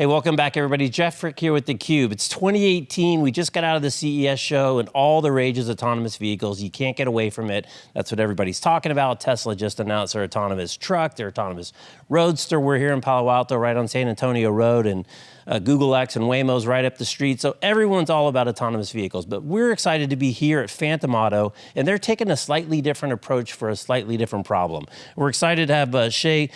Hey, welcome back, everybody. Jeff Frick here with theCUBE. It's 2018. We just got out of the CES show and all the rage is autonomous vehicles. You can't get away from it. That's what everybody's talking about. Tesla just announced their autonomous truck, their autonomous roadster. We're here in Palo Alto, right on San Antonio Road, and uh, Google X and Waymo's right up the street. So everyone's all about autonomous vehicles. But we're excited to be here at Phantom Auto, and they're taking a slightly different approach for a slightly different problem. We're excited to have uh, Shai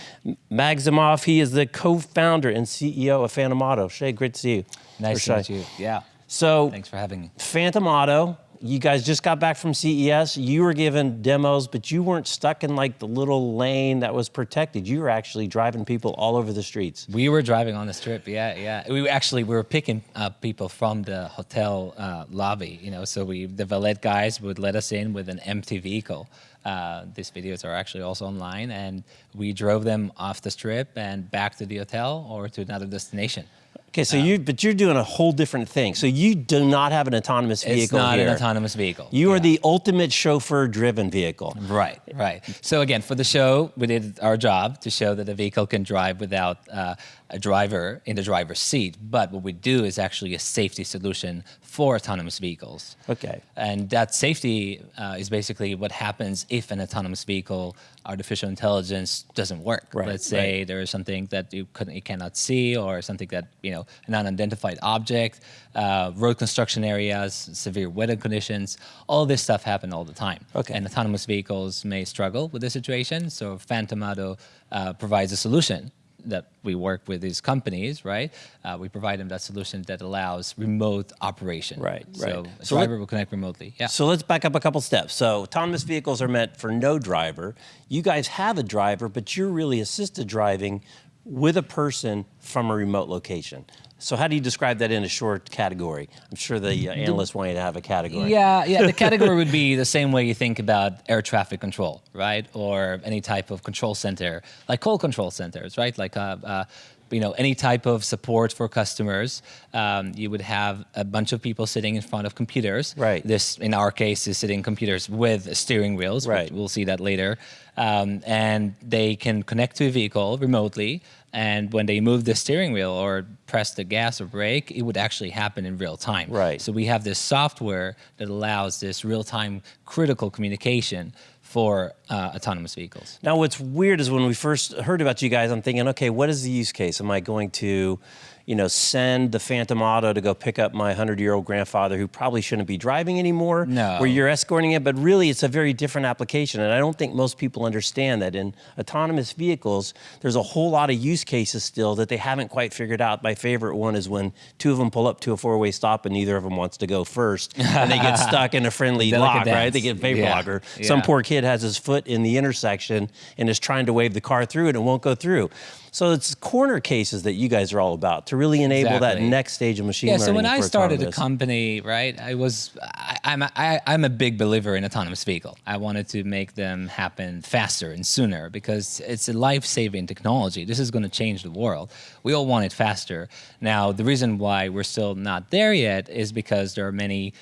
Magzimof. He is the co-founder and CEO of Phantom Auto. Shai, great to see you. Nice to meet you. Yeah. So thanks for having me. Phantom Auto, you guys just got back from CES. You were given demos, but you weren't stuck in like the little lane that was protected. You were actually driving people all over the streets. We were driving on the strip. Yeah, yeah. We actually we were picking up people from the hotel uh, lobby. You know, so we the valet guys would let us in with an empty vehicle. Uh, these videos are actually also online, and we drove them off the strip and back to the hotel or to another destination. Okay, so you, but you're doing a whole different thing. So you do not have an autonomous vehicle It's not here. an autonomous vehicle. You yeah. are the ultimate chauffeur-driven vehicle. Right, right. So again, for the show, we did our job to show that the vehicle can drive without uh, a driver in the driver's seat. But what we do is actually a safety solution for autonomous vehicles. Okay. And that safety uh, is basically what happens if an autonomous vehicle, artificial intelligence doesn't work. Right, Let's say right. there is something that you, couldn't, you cannot see or something that, you know, an unidentified object, uh, road construction areas, severe weather conditions, all this stuff happen all the time. Okay. And autonomous vehicles may struggle with this situation. So Phantom Auto uh, provides a solution that we work with these companies, right? Uh, we provide them that solution that allows remote operation. Right, so right. so driver will connect remotely. Yeah. So let's back up a couple steps. So autonomous vehicles are meant for no driver. You guys have a driver, but you're really assisted driving with a person from a remote location. So how do you describe that in a short category? I'm sure the uh, analysts want you to have a category. Yeah, yeah. The category would be the same way you think about air traffic control, right? Or any type of control center, like call control centers, right? Like uh, uh, you know, any type of support for customers, um, you would have a bunch of people sitting in front of computers. Right. This, in our case, is sitting computers with steering wheels. Right. We'll see that later. Um, and they can connect to a vehicle remotely. And when they move the steering wheel or press the gas or brake, it would actually happen in real time. Right. So we have this software that allows this real-time critical communication for uh, autonomous vehicles. Now what's weird is when we first heard about you guys, I'm thinking, okay, what is the use case? Am I going to you know, send the Phantom Auto to go pick up my 100-year-old grandfather who probably shouldn't be driving anymore, no. where you're escorting it, but really it's a very different application. And I don't think most people understand that in autonomous vehicles, there's a whole lot of use cases still that they haven't quite figured out. My favorite one is when two of them pull up to a four-way stop and neither of them wants to go first, and they get stuck in a friendly lock, right? They get vapor yeah. locker. Yeah. Some poor kid has his foot in the intersection and is trying to wave the car through and it won't go through. So it's corner cases that you guys are all about to really enable exactly. that next stage of machine yeah, learning. Yeah, so when I started autonomous. a company, right, I was, I, I'm, I, I'm a big believer in autonomous vehicle. I wanted to make them happen faster and sooner because it's a life-saving technology. This is going to change the world. We all want it faster. Now, the reason why we're still not there yet is because there are many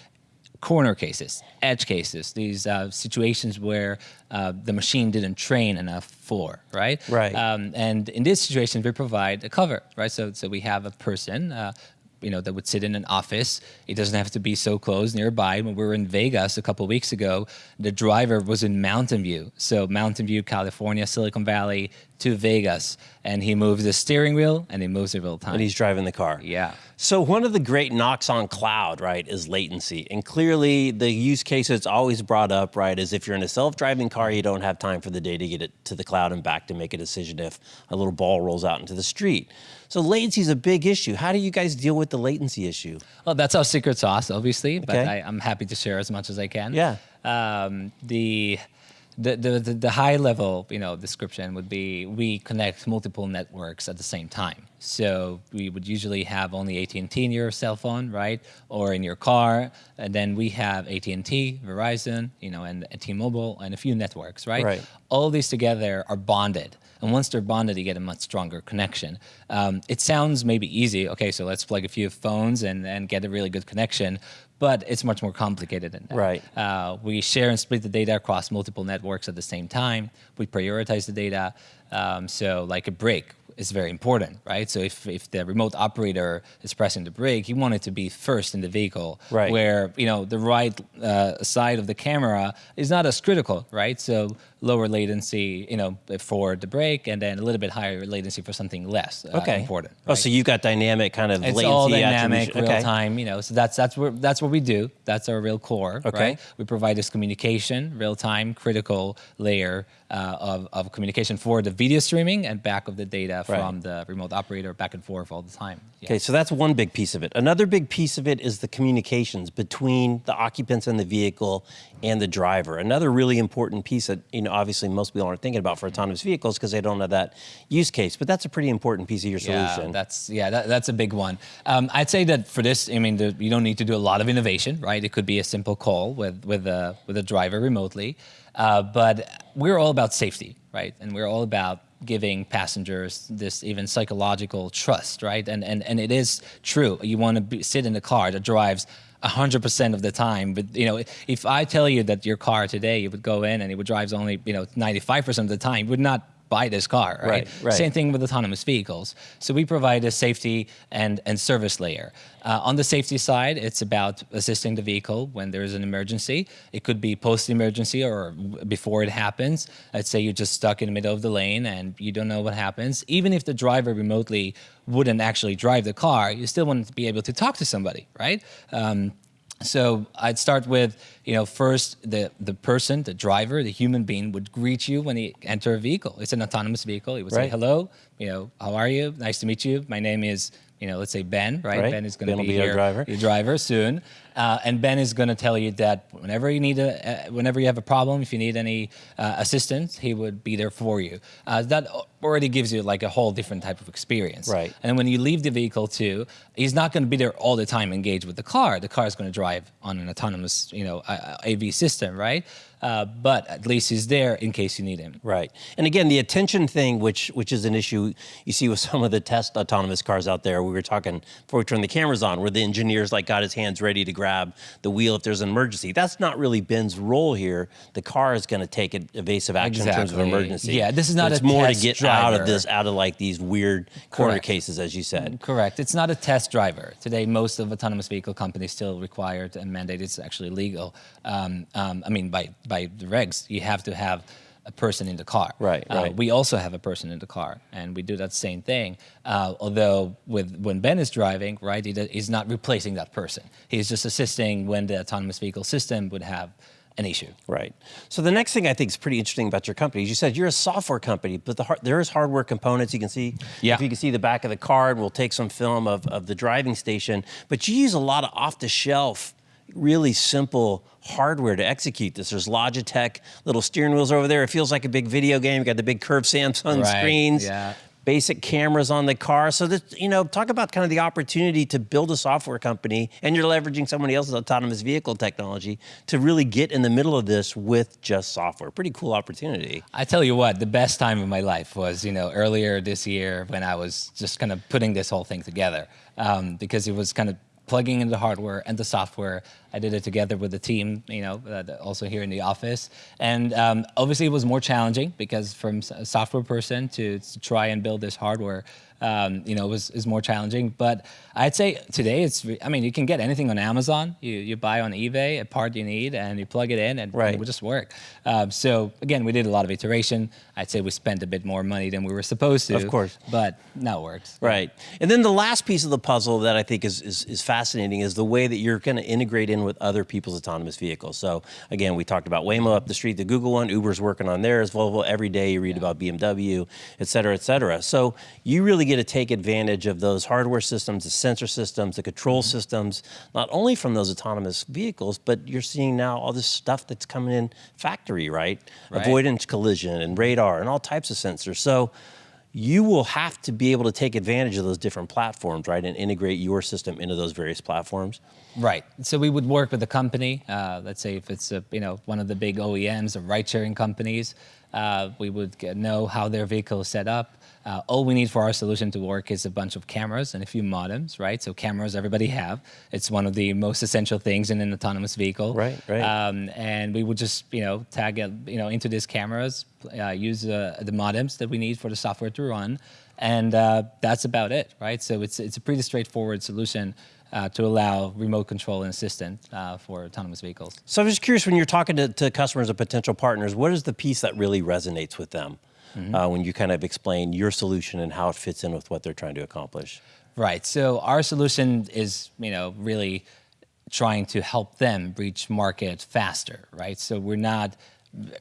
corner cases, edge cases, these uh, situations where uh, the machine didn't train enough for, right? Right. Um, and in this situation, we provide a cover, right? So, so we have a person, uh, you know, that would sit in an office. It doesn't have to be so close nearby. When we were in Vegas a couple weeks ago, the driver was in Mountain View. So Mountain View, California, Silicon Valley to Vegas. And he moves the steering wheel and he moves it real time. And he's driving the car. Yeah. So one of the great knocks on cloud, right, is latency. And clearly the use case that's always brought up, right, is if you're in a self-driving car, you don't have time for the day to get it to the cloud and back to make a decision if a little ball rolls out into the street. So latency is a big issue. How do you guys deal with the latency issue? Well, that's our secret sauce, obviously, okay. but. I, am happy to share as much as I can. Yeah. Um, the the, the, the, high level you know, description would be we connect multiple networks at the same time. So we would usually have only AT&T in your cell phone, right? Or in your car. And then we have AT&T, Verizon, you know, and, and T-Mobile and a few networks, right? Right. All these together are bonded. And once they're bonded, you get a much stronger connection. Um, it sounds maybe easy. Okay, so let's plug a few phones and, and get a really good connection but it's much more complicated than that. Right. Uh, we share and split the data across multiple networks at the same time. We prioritize the data. Um, so like a brake, is very important, right? So if, if the remote operator is pressing the brake, you want it to be first in the vehicle, Right. where you know the right uh, side of the camera is not as critical, right? So lower latency, you know, for the brake, and then a little bit higher latency for something less uh, Okay. important. Oh, so you've got dynamic kind of It's latency all dynamic, attribution. real Okay. time. You know, so that's that's what that's what we do. That's our real core. Okay. Right? We provide this communication, real time, critical layer uh, of of communication for the video streaming and back of the data Right. from the remote operator back and forth all the time. Yeah. Okay, so that's one big piece of it. Another big piece of it is the communications between the occupants and the vehicle and the driver. Another really important piece that, you know, obviously most people aren't thinking about for autonomous vehicles because they don't have that use case, but that's a pretty important piece of your solution. Yeah, that's yeah, that, that's a big one. Um, I'd say that for this, I mean, the, you don't need to do a lot of innovation, right? It could be a simple call with with a with a driver remotely, uh, but we're all about safety, right? And we're all about giving passengers this even psychological trust, right? And and and it is true. You want to be, sit in a car that drives. 100% of the time but you know if i tell you that your car today you would go in and it would drive only you know 95% of the time would not buy this car right, Right, right. same thing with autonomous vehicles. So we provide a safety and, and service layer. Uh, on the safety side, it's about assisting the vehicle when there is an emergency. It could be post-emergency or before it happens. Let's say you're just stuck in the middle of the lane and you don't know what happens. Even if the driver remotely wouldn't actually drive the car, you still want to be able to talk to somebody, right? Um, so I'd start with, you know, first the the person, the driver, the human being would greet you when he enter a vehicle. It's an autonomous vehicle. He would say hello, you know, how are you? Nice to meet you. My name is, you know, let's say Ben, right? Right. Ben is going to be, be our here, driver. your driver soon, uh, and Ben is going to tell you that whenever you need a, uh, whenever you have a problem, if you need any uh, assistance, he would be there for you. Uh, that already gives you like a whole different type of experience. Right. And when you leave the vehicle too, he's not going to be there all the time engaged with the car. The car is going to drive on an autonomous, you know, uh, AV system, right? Uh, but at least he's there in case you need him. Right. And again, the attention thing, which which is an issue you see with some of the test autonomous cars out there. We were talking before we turned the cameras on, where the engineers like got his hands ready to grab the wheel if there's an emergency. That's not really Ben's role here. The car is going to take an evasive action in terms of emergency. Yeah, this is not it's a more to get out of this, out of like these weird corner Correct. cases, as you said. Correct. It's not a test driver. Today, most of autonomous vehicle companies still require and mandate it's actually legal. Um, um, I mean, by, by the regs, you have to have a person in the car. Right, Uh, right. we also have a person in the car, and we do that same thing. Uh, although with when Ben is driving, right, he, he's not replacing that person. He's just assisting when the autonomous vehicle system would have an issue. Right. So the next thing I think is pretty interesting about your company is you said you're a software company, but the there is hardware components. You can see, Yeah. if you can see the back of the card, we'll take some film of, of the driving station, but you use a lot of off the shelf, really simple hardware to execute this. There's Logitech little steering wheels over there. It feels like a big video game. You got the big curved Samsung Right, screens. yeah. Basic cameras on the car. So that you know, talk about kind of the opportunity to build a software company, and you're leveraging somebody else's autonomous vehicle technology to really get in the middle of this with just software. Pretty cool opportunity. I tell you what, the best time of my life was, you know, earlier this year when I was just kind of putting this whole thing together um, because it was kind of plugging in the hardware and the software. I did it together with the team, you know, uh, also here in the office. And um, obviously it was more challenging because from a software person to, to try and build this hardware, um, you know, was is more challenging. But I'd say today it's, I mean, you can get anything on Amazon. You, you buy on eBay a part you need and you plug it in and Right. it will just work. Um, so again, we did a lot of iteration. I'd say we spent a bit more money than we were supposed to. Of course. But now it works. Right. And then the last piece of the puzzle that I think is, is, is fascinating is the way that you're going to integrate in with other people's autonomous vehicles. So again, we talked about Waymo up the street, the Google one, Uber's working on theirs, Volvo every day you read about BMW, et cetera, et cetera. So you really get to take advantage of those hardware systems, the sensor systems, the control systems, not only from those autonomous vehicles, but you're seeing now all this stuff that's coming in factory, right? Right. Avoidance collision and radar and all types of sensors. So you will have to be able to take advantage of those different platforms, right, and integrate your system into those various platforms. Right. So we would work with a company. Uh, let's say if it's a, you know one of the big OEMs or ride-sharing companies, Uh, we would get, know how their vehicle is set up. Uh, all we need for our solution to work is a bunch of cameras and a few modems, right? So cameras everybody have. It's one of the most essential things in an autonomous vehicle. Right, right. Um, and we would just, you know, tag it, you know, into these cameras, uh, use uh, the modems that we need for the software to run, and uh, that's about it, right? So it's it's a pretty straightforward solution uh, to allow remote control and assistant uh, for autonomous vehicles. So I'm just curious when you're talking to, to customers and potential partners, what is the piece that really resonates with them uh, when you kind of explain your solution and how it fits in with what they're trying to accomplish? Right. So our solution is, you know, really trying to help them reach market faster, right? So we're not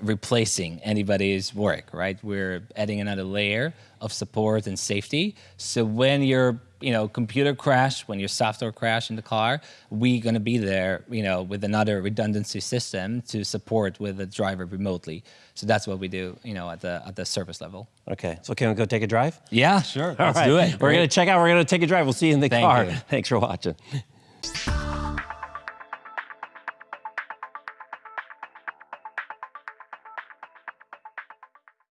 replacing anybody's work, right? We're adding another layer of support and safety. So when your you know computer crash, when your software crash in the car, we're going to be there, you know, with another redundancy system to support with the driver remotely. So that's what we do, you know, at the at the service level. Okay, so can we go take a drive? Yeah, sure. Let's All right. do it. We're Great. going to check out, we're going to take a drive. We'll see you in the Thank car. you. Thanks for watching.